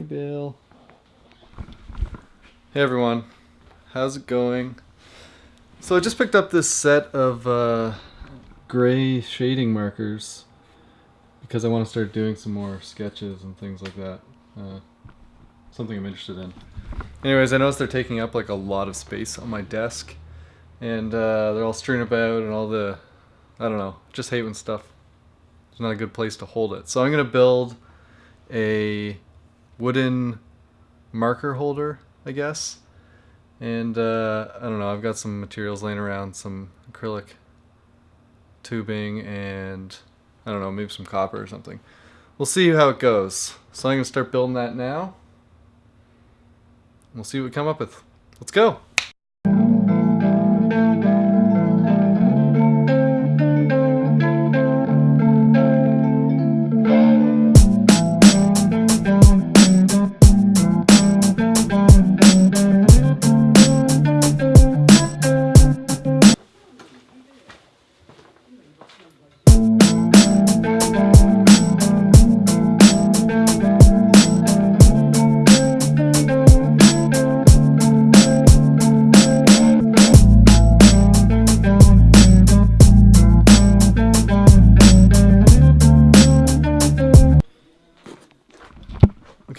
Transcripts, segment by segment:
Hey, Bill. Hey, everyone. How's it going? So I just picked up this set of uh, gray shading markers because I want to start doing some more sketches and things like that. Uh, something I'm interested in. Anyways, I noticed they're taking up like a lot of space on my desk and uh, they're all strewn about and all the, I don't know, just hate when stuff, it's not a good place to hold it. So I'm going to build a wooden marker holder, I guess. And uh, I don't know, I've got some materials laying around, some acrylic tubing and I don't know, maybe some copper or something. We'll see how it goes. So I'm going to start building that now. We'll see what we come up with. Let's go.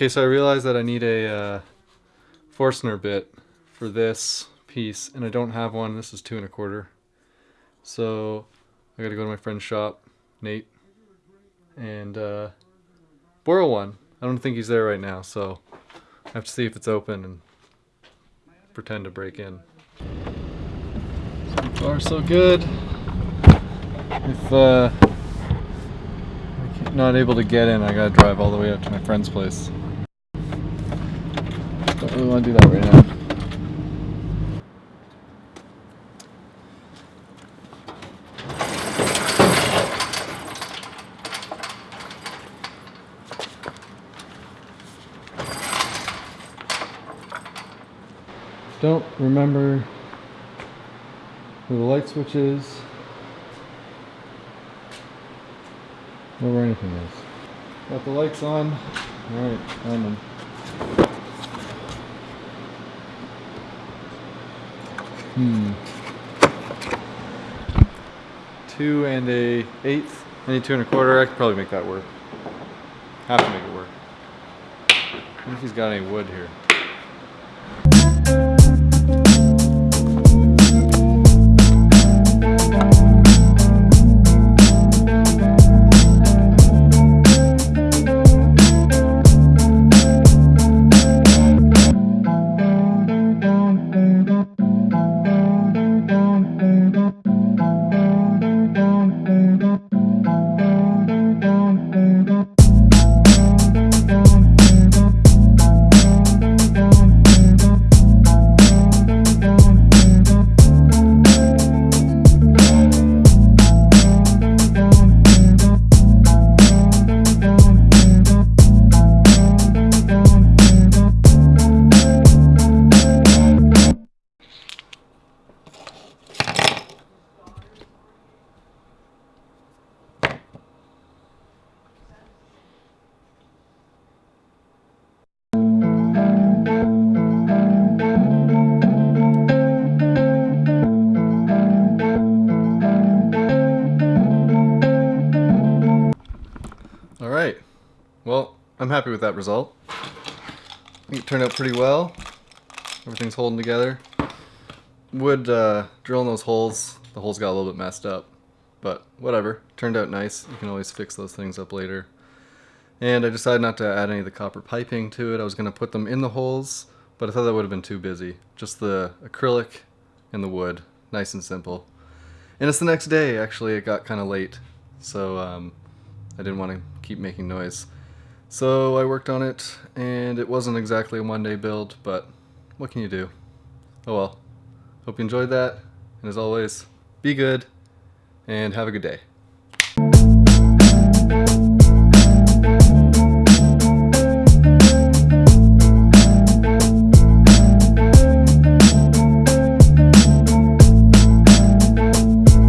Okay, so I realized that I need a uh, Forstner bit for this piece, and I don't have one. This is two and a quarter. So I gotta go to my friend's shop, Nate, and uh, borrow one. I don't think he's there right now, so I have to see if it's open and pretend to break in. So far, so good. If uh, I'm not able to get in, I gotta drive all the way up to my friend's place. Really want to do that right now. Don't remember where the light switch is or where anything is. Got the lights on. Alright, on. Hmm. Two and a eighth. I need two and a quarter. I could probably make that work. Have to make it work. I wonder if he's got any wood here. Well, I'm happy with that result. It turned out pretty well. Everything's holding together. Would uh, drilling those holes, the holes got a little bit messed up. But whatever, turned out nice. You can always fix those things up later. And I decided not to add any of the copper piping to it. I was going to put them in the holes, but I thought that would have been too busy. Just the acrylic and the wood, nice and simple. And it's the next day, actually, it got kind of late. So um, I didn't want to keep making noise. So I worked on it, and it wasn't exactly a one-day build, but what can you do? Oh well. Hope you enjoyed that, and as always, be good, and have a good day.